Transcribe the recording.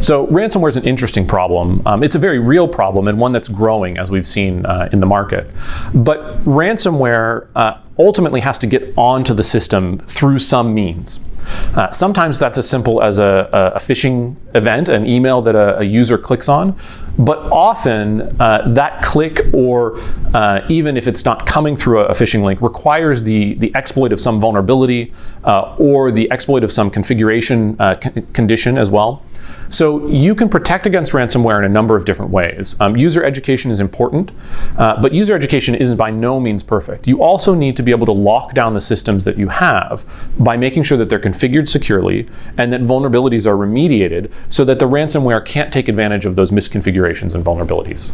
So ransomware is an interesting problem. Um, it's a very real problem and one that's growing as we've seen uh, in the market. But ransomware uh, ultimately has to get onto the system through some means. Uh, sometimes that's as simple as a, a, phishing event, an email that a, a user clicks on. But often uh, that click or uh, even if it's not coming through a, phishing link requires the, the exploit of some vulnerability uh, or the exploit of some configuration uh, condition as well. So you can protect against ransomware in a number of different ways. Um, user education is important, uh, but user education isn't by no means perfect. You also need to be able to lock down the systems that you have by making sure that they're configured securely and that vulnerabilities are remediated so that the ransomware can't take advantage of those misconfigurations and vulnerabilities.